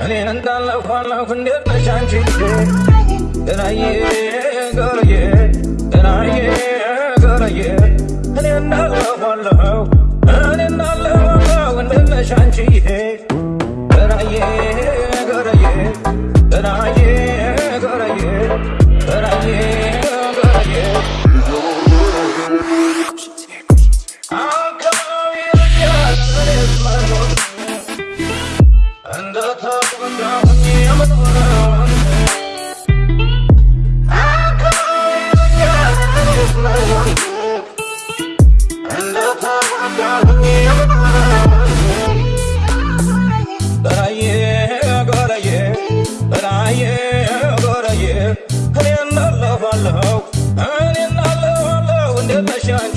Ani nandan la kwan la kundir na chanchi. Then I yeah. 잔치해 그라예 그라예 그라예 그라예 그라예 And the time I got